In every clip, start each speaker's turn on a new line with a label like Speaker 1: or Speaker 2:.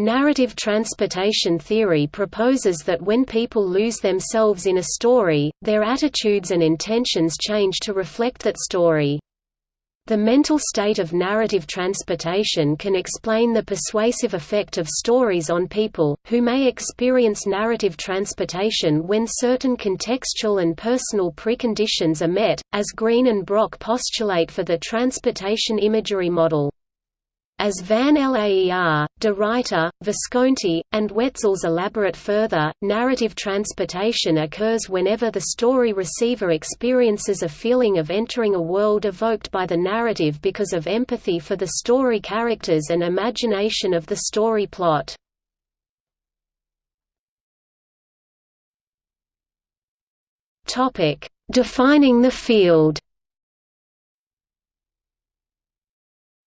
Speaker 1: Narrative transportation theory proposes that when people lose themselves in a story, their attitudes and intentions change to reflect that story. The mental state of narrative transportation can explain the persuasive effect of stories on people, who may experience narrative transportation when certain contextual and personal preconditions are met, as Green and Brock postulate for the transportation imagery model. As Van Laer, de Ruyter, Visconti, and Wetzels elaborate further, narrative transportation occurs whenever the story receiver experiences a feeling of entering a world evoked by the narrative because of empathy for the story characters and imagination of the story plot. Defining the field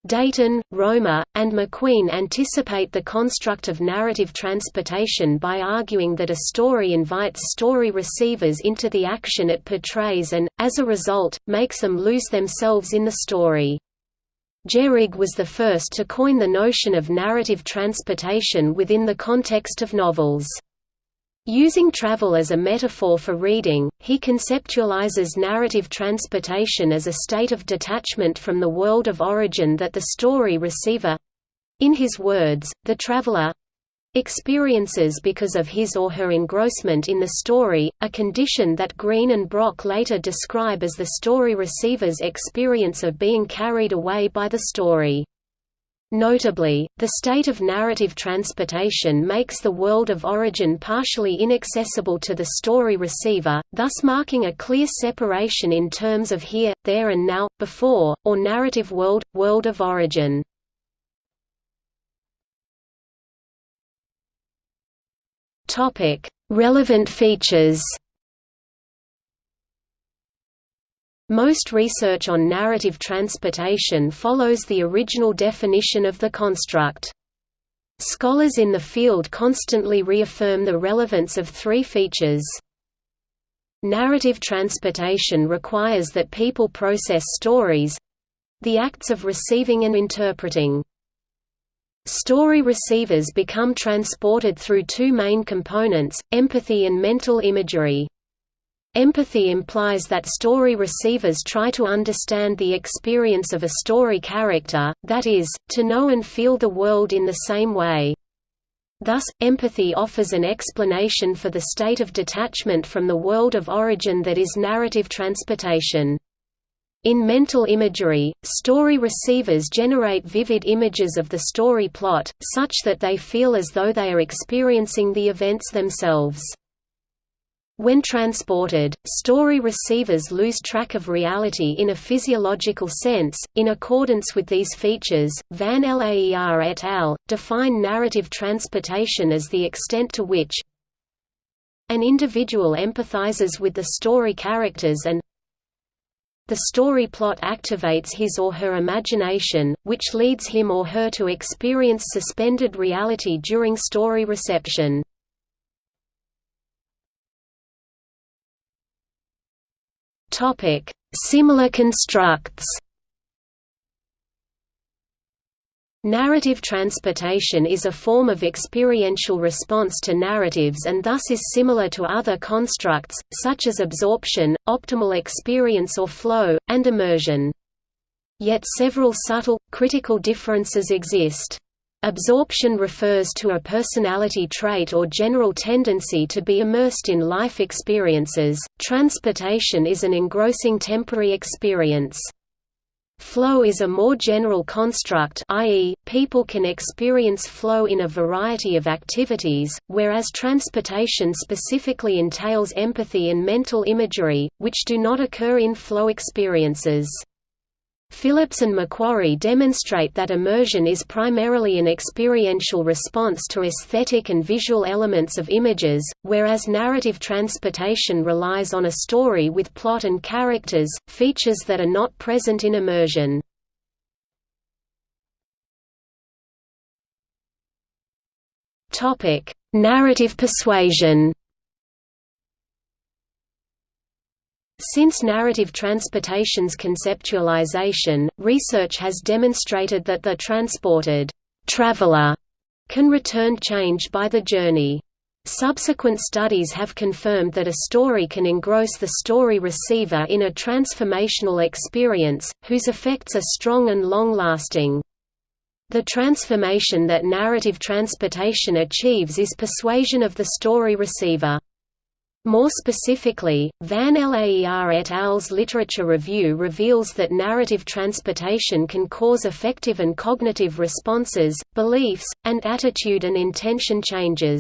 Speaker 1: Deighton, Romer, and McQueen anticipate the construct of narrative transportation by arguing that a story invites story receivers into the action it portrays and, as a result, makes them lose themselves in the story. Gerrig was the first to coin the notion of narrative transportation within the context of novels. Using travel as a metaphor for reading, he conceptualizes narrative transportation as a state of detachment from the world of origin that the story receiver—in his words, the traveler, experiences because of his or her engrossment in the story, a condition that Green and Brock later describe as the story receiver's experience of being carried away by the story. Notably, the state of narrative transportation makes the world of origin partially inaccessible to the story receiver, thus marking a clear separation in terms of here, there and now, before, or narrative world, world of origin. Relevant features Most research on narrative transportation follows the original definition of the construct. Scholars in the field constantly reaffirm the relevance of three features. Narrative transportation requires that people process stories—the acts of receiving and interpreting. Story receivers become transported through two main components, empathy and mental imagery. Empathy implies that story receivers try to understand the experience of a story character, that is, to know and feel the world in the same way. Thus, empathy offers an explanation for the state of detachment from the world of origin that is narrative transportation. In mental imagery, story receivers generate vivid images of the story plot, such that they feel as though they are experiencing the events themselves. When transported, story receivers lose track of reality in a physiological sense. In accordance with these features, Van Laer et al. define narrative transportation as the extent to which an individual empathizes with the story characters and the story plot activates his or her imagination, which leads him or her to experience suspended reality during story reception. Topic: Similar constructs. Narrative transportation is a form of experiential response to narratives and thus is similar to other constructs, such as absorption, optimal experience or flow, and immersion. Yet several subtle, critical differences exist. Absorption refers to a personality trait or general tendency to be immersed in life experiences, transportation is an engrossing temporary experience. Flow is a more general construct i.e., people can experience flow in a variety of activities, whereas transportation specifically entails empathy and mental imagery, which do not occur in flow experiences. Phillips and McQuarrie demonstrate that immersion is primarily an experiential response to aesthetic and visual elements of images, whereas narrative transportation relies on a story with plot and characters, features that are not present in immersion. Narrative persuasion Since narrative transportation's conceptualization, research has demonstrated that the transported traveler can return change by the journey. Subsequent studies have confirmed that a story can engross the story receiver in a transformational experience, whose effects are strong and long-lasting. The transformation that narrative transportation achieves is persuasion of the story receiver. More specifically, Van Laer et al.'s literature review reveals that narrative transportation can cause affective and cognitive responses, beliefs, and attitude and intention changes.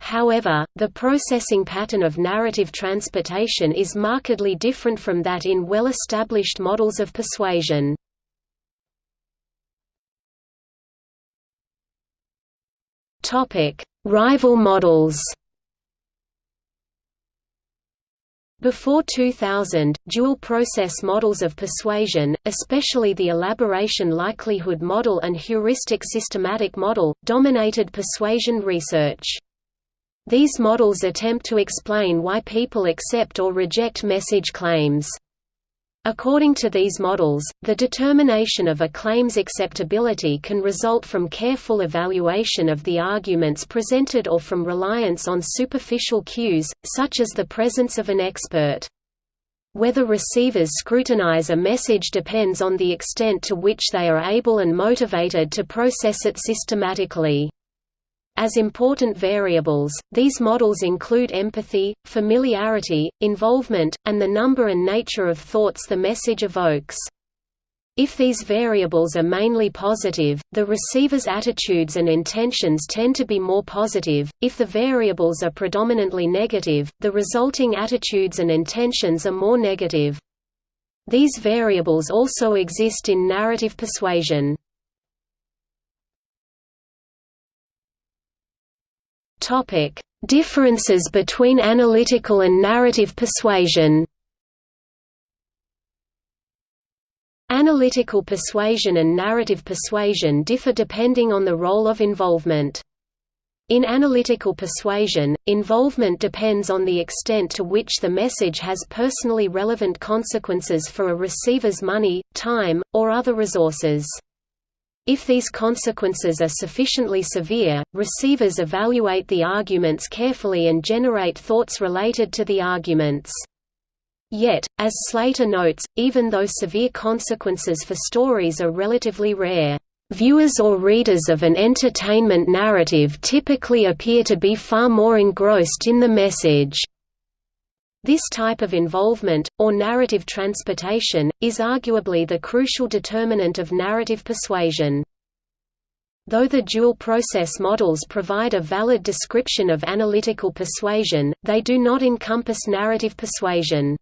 Speaker 1: However, the processing pattern of narrative transportation is markedly different from that in well-established models of persuasion. Rival models Before 2000, dual-process models of persuasion, especially the elaboration likelihood model and heuristic systematic model, dominated persuasion research. These models attempt to explain why people accept or reject message claims. According to these models, the determination of a claim's acceptability can result from careful evaluation of the arguments presented or from reliance on superficial cues, such as the presence of an expert. Whether receivers scrutinize a message depends on the extent to which they are able and motivated to process it systematically. As important variables, these models include empathy, familiarity, involvement, and the number and nature of thoughts the message evokes. If these variables are mainly positive, the receiver's attitudes and intentions tend to be more positive, if the variables are predominantly negative, the resulting attitudes and intentions are more negative. These variables also exist in narrative persuasion. Topic: Differences between analytical and narrative persuasion. Analytical persuasion and narrative persuasion differ depending on the role of involvement. In analytical persuasion, involvement depends on the extent to which the message has personally relevant consequences for a receiver's money, time, or other resources. If these consequences are sufficiently severe, receivers evaluate the arguments carefully and generate thoughts related to the arguments. Yet, as Slater notes, even though severe consequences for stories are relatively rare, Viewers or readers of an entertainment narrative typically appear to be far more engrossed in the message. This type of involvement, or narrative transportation, is arguably the crucial determinant of narrative persuasion. Though the dual-process models provide a valid description of analytical persuasion, they do not encompass narrative persuasion.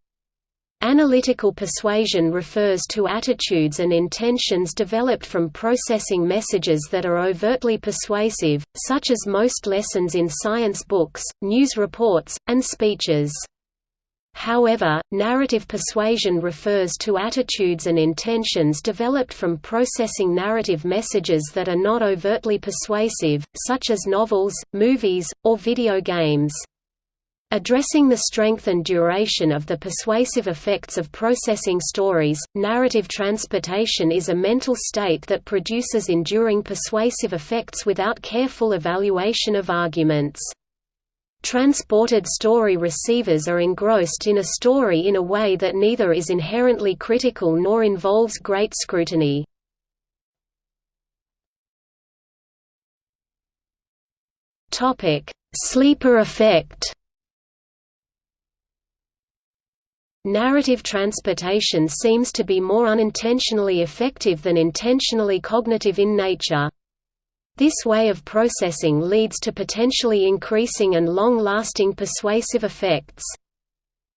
Speaker 1: Analytical persuasion refers to attitudes and intentions developed from processing messages that are overtly persuasive, such as most lessons in science books, news reports, and speeches. However, narrative persuasion refers to attitudes and intentions developed from processing narrative messages that are not overtly persuasive, such as novels, movies, or video games. Addressing the strength and duration of the persuasive effects of processing stories, narrative transportation is a mental state that produces enduring persuasive effects without careful evaluation of arguments. Transported story receivers are engrossed in a story in a way that neither is inherently critical nor involves great scrutiny. Sleeper effect Narrative transportation seems to be more unintentionally effective than intentionally cognitive in nature. This way of processing leads to potentially increasing and long-lasting persuasive effects.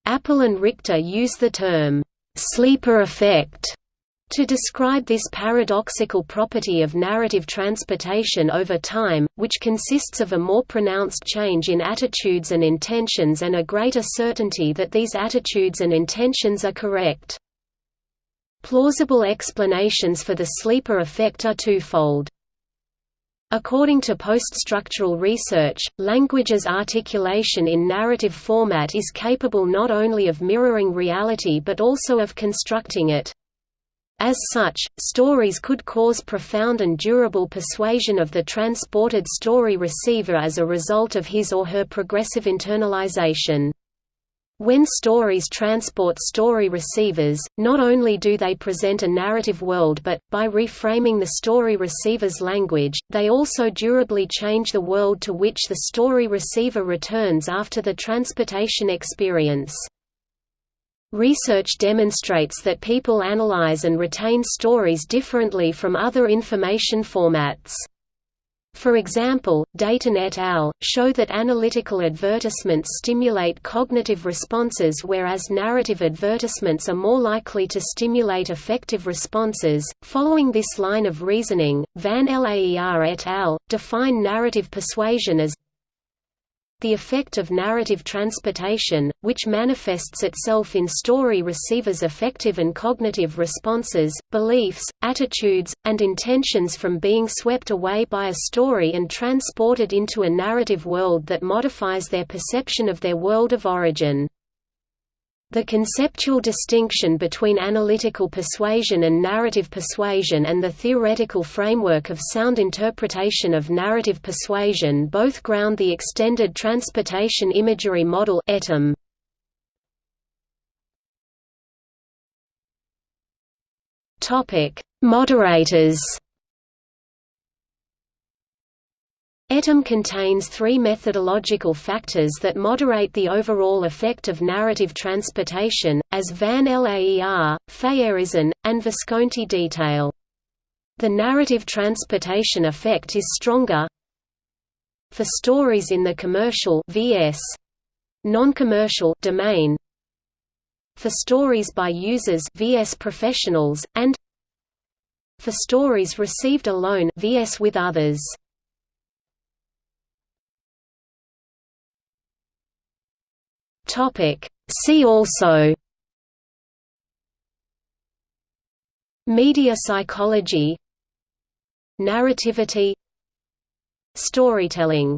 Speaker 1: Appel and Richter use the term, "'sleeper effect' to describe this paradoxical property of narrative transportation over time, which consists of a more pronounced change in attitudes and intentions and a greater certainty that these attitudes and intentions are correct. Plausible explanations for the sleeper effect are twofold. According to post-structural research, language's articulation in narrative format is capable not only of mirroring reality but also of constructing it. As such, stories could cause profound and durable persuasion of the transported story receiver as a result of his or her progressive internalization. When stories transport story receivers, not only do they present a narrative world but, by reframing the story receiver's language, they also durably change the world to which the story receiver returns after the transportation experience. Research demonstrates that people analyze and retain stories differently from other information formats. For example, Deighton et al. show that analytical advertisements stimulate cognitive responses whereas narrative advertisements are more likely to stimulate affective responses. Following this line of reasoning, Van Laer et al. define narrative persuasion as the effect of narrative transportation, which manifests itself in story receivers' affective and cognitive responses, beliefs, attitudes, and intentions from being swept away by a story and transported into a narrative world that modifies their perception of their world of origin. The conceptual distinction between analytical persuasion and narrative persuasion and the theoretical framework of sound interpretation of narrative persuasion both ground the extended transportation imagery model ETIM. Moderators ETIM contains three methodological factors that moderate the overall effect of narrative transportation, as Van Laer, Feiereisen, and Visconti detail. The narrative transportation effect is stronger for stories in the commercial vs. non-commercial domain for stories by users vs professionals and for stories received alone vs with others Topic. See also Media psychology Narrativity Storytelling